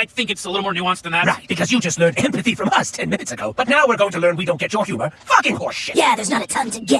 I think it's a little more nuanced than that. Right, because you just learned empathy from us ten minutes ago. But now we're going to learn we don't get your humor. Fucking horseshit. Yeah, there's not a ton to get